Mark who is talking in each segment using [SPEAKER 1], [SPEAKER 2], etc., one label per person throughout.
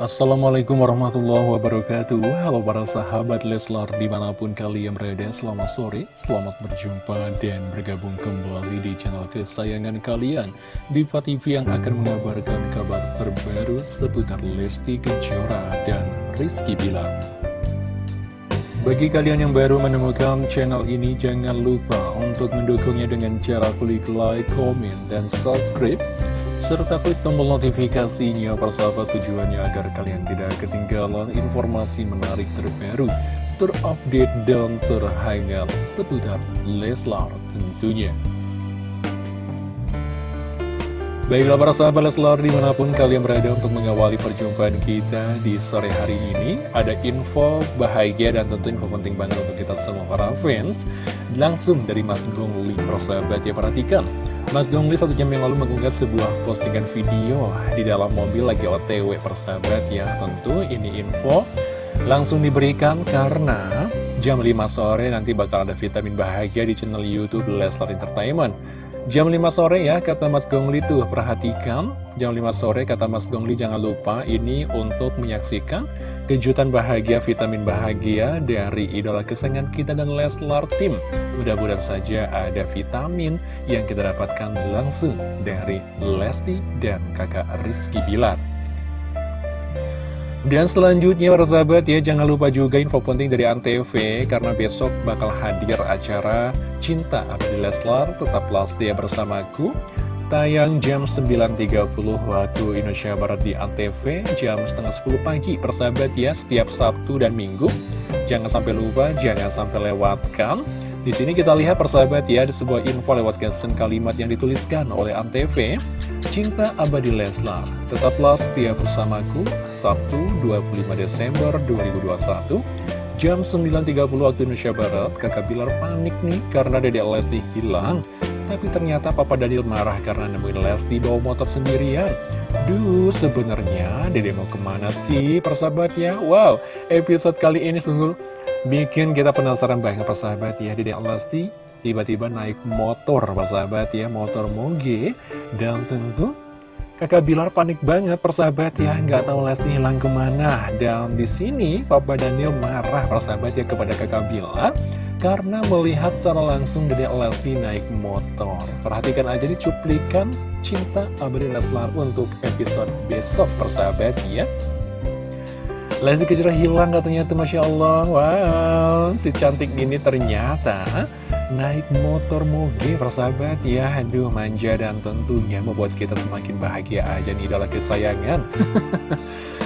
[SPEAKER 1] Assalamualaikum warahmatullahi wabarakatuh. Halo para sahabat Leslar di mana pun kalian berada Selamat sore, selamat berjumpa dan bergabung kembali di channel kesayangan kalian. Diva TV yang akan mengabarkan kabar terbaru seputar Lesti Kejora dan Rizky Bilar. Bagi kalian yang baru menemukan channel ini, jangan lupa untuk mendukungnya dengan cara klik like, comment, dan subscribe serta klik tombol notifikasinya persahabat tujuannya agar kalian tidak ketinggalan informasi menarik terbaru, terupdate dan terhangat seputar Leslar tentunya. Baiklah para sahabat Leslar di mana pun kalian berada untuk mengawali perjumpaan kita di sore hari ini Ada info bahagia dan tentu info penting banget untuk kita semua para fans Langsung dari Mas Gongli persahabat ya perhatikan Mas Gongli satu jam yang lalu mengunggah sebuah postingan video di dalam mobil lagi otw persahabat ya. Tentu ini info langsung diberikan karena jam 5 sore nanti bakal ada vitamin bahagia di channel Youtube Leslar Entertainment Jam 5 sore ya, kata Mas Gongli tuh, perhatikan. Jam 5 sore, kata Mas Gongli, jangan lupa ini untuk menyaksikan kejutan bahagia, vitamin bahagia dari idola kesayangan kita dan Leslar Tim. Mudah-mudahan saja ada vitamin yang kita dapatkan langsung dari Lesti dan kakak Rizky Bilar. Dan selanjutnya para sahabat ya jangan lupa juga info penting dari Antv karena besok bakal hadir acara Cinta Abdi Leslar. Tetaplah setia bersamaku tayang jam 9.30 waktu Indonesia Barat di Antv jam setengah 10 pagi persahabat ya setiap Sabtu dan Minggu. Jangan sampai lupa jangan sampai lewatkan di sini kita lihat persahabat ya, ada sebuah info lewat caption kalimat yang dituliskan oleh Antv. Cinta Abadi Leslar, tetaplah setia bersamaku, Sabtu 25 Desember 2021, jam 9.30 waktu Indonesia Barat, kakak Bilar panik nih karena Dedek Lesti hilang. Tapi ternyata Papa Daniel marah karena nemuin Lesti bawa motor sendirian. Duh, sebenarnya Dede mau ke mana sih persahabat ya? Wow, episode kali ini sungguh Bikin kita penasaran banget persahabat ya. Dedek Lesti tiba-tiba naik motor persahabat ya Motor moge. Dan tentu kakak Bilar panik banget persahabat ya. Nggak tahu Lesti hilang ke mana. Dan di sini Papa Daniel marah persahabat ya kepada kakak Bilar Karena melihat secara langsung Dedek Lesti naik motor. Perhatikan aja nih cuplikan cinta Abadi Leslar untuk episode besok persahabat ya. Lesti Kejora hilang katanya tuh Masya Allah. Wow, si cantik gini ternyata naik motor moge persahabat ya. Aduh manja dan tentunya membuat kita semakin bahagia aja nih idola kesayangan.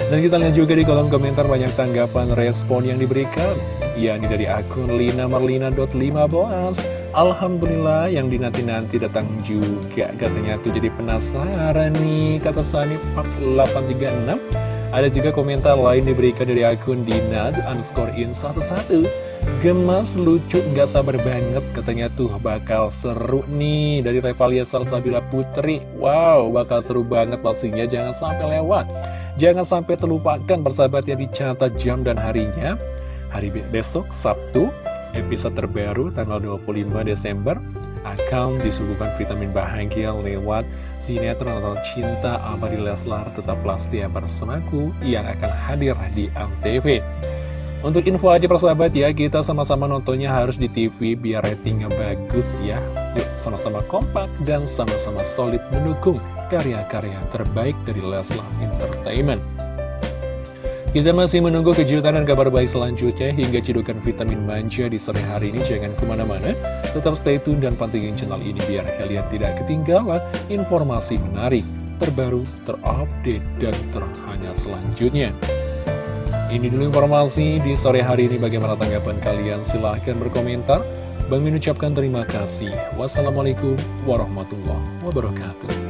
[SPEAKER 1] Dan kita lihat juga di kolom komentar banyak tanggapan respon yang diberikan Ya ini dari akun Lina Marlina.5 boas. Alhamdulillah yang dinanti-nanti datang juga. Katanya tuh jadi penasaran nih Kata Sani 4836 ada juga komentar lain diberikan dari akun Dinad underscore in 11 Gemas, lucu, nggak sabar banget. Katanya tuh bakal seru nih. Dari Revalia Salsabila Putri. Wow, bakal seru banget pastinya. Jangan sampai lewat. Jangan sampai terlupakan persahabat yang dicatat jam dan harinya Hari besok, Sabtu, episode terbaru tanggal 25 Desember akan disuguhkan vitamin bahagia lewat sinetron atau cinta abadi Leslar tetaplah setia bersamaku yang akan hadir di ANTV. Untuk info aja persahabat ya, kita sama-sama nontonnya harus di TV biar ratingnya bagus ya. Yuk sama-sama kompak dan sama-sama solid mendukung karya-karya terbaik dari Leslar Entertainment. Kita masih menunggu kejutan dan kabar baik selanjutnya hingga cedukan vitamin manja di sore hari ini. Jangan ke mana-mana, tetap stay tune dan pantengin channel ini biar kalian tidak ketinggalan informasi menarik, terbaru, terupdate, dan terhangat selanjutnya. Ini dulu informasi di sore hari ini. Bagaimana tanggapan kalian? Silahkan berkomentar. Bang ucapkan terima kasih. Wassalamualaikum warahmatullahi wabarakatuh.